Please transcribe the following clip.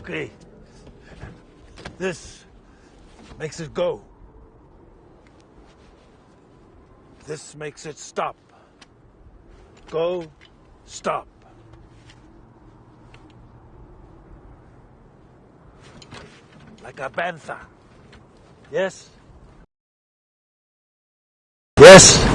Okay. This makes it go. This makes it stop. Go, stop. Like a bantha. Yes? Yes?